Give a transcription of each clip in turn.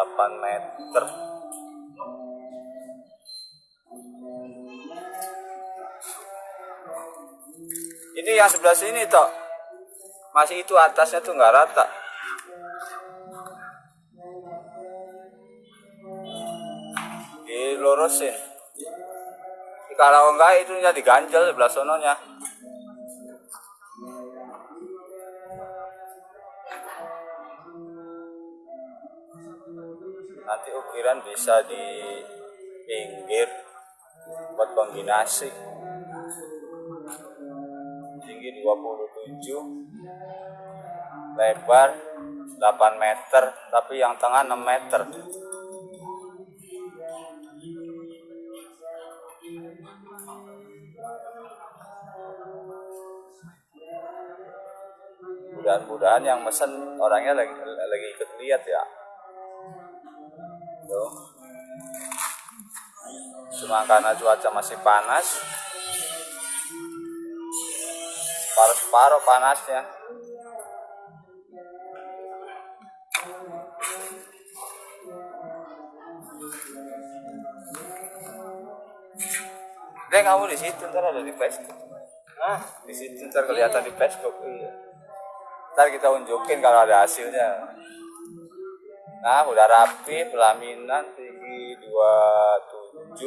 8 meter. Ini yang sebelah sini toh masih itu atasnya tuh nggak rata. Dilurusin kalau enggak itu diganjel sebelah sononya nanti ukiran bisa di pinggir buat kombinasi. Tinggi 27 lebar 8 meter tapi yang tengah 6 meter. Mudah-mudahan yang mesen orangnya lagi lagi ikut lihat ya tuh cuma karena cuaca masih panas separuh-separuh panasnya Deh kamu di situ ntar ada di Facebook. Nah, di situ ntar kelihatan di Facebook. Iya. Ntar kita unjukin kalau ada hasilnya. Nah, udah rapi, pelaminan tinggi 27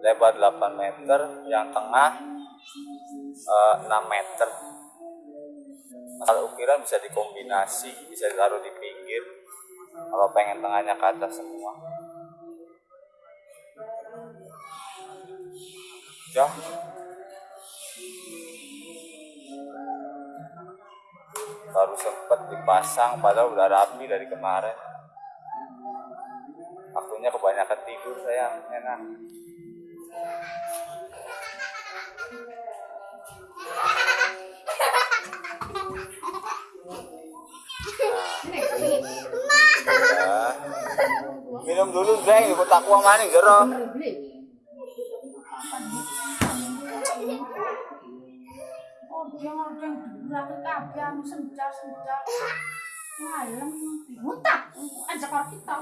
lebar 8 meter, yang tengah eh, 6 meter. Kalau ukiran bisa dikombinasi, bisa ditaruh di pinggir. Kalau pengen tengahnya ke atas semua. Ya. Baru sempet dipasang padahal udah rapi dari kemarin. Akunya kebanyakan tidur saya enak. Minum dulu, Bang. Ikut aku maning jero. Dia ngordeng dura ke kabeh anu senjal senjal. Ngalem mutak aja kalau kita.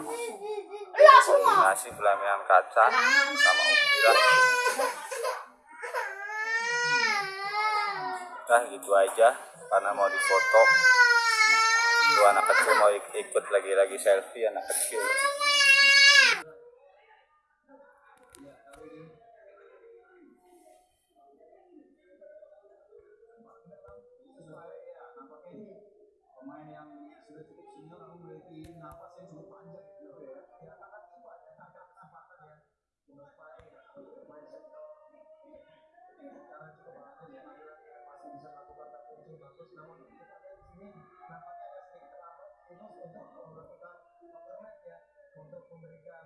Lah semua. Nasi pelaminan kaca sama ukiran. Nah gitu aja karena mau difoto. Tuh anak kecil mau ik- ikut lagi-lagi selfie anak kecil. Sudah cukup senior namun memiliki napas yang cukup panjang gitu ya. Ya akan coba ada kakak kesempatan ya. Menyupai pemain senior cara cukup bagus ya masih bisa melakukan tackling bagus namun kita lihat di sini nampaknya ada sedikit terlambat khusus untuk melakukan overmatch ya untuk memberikan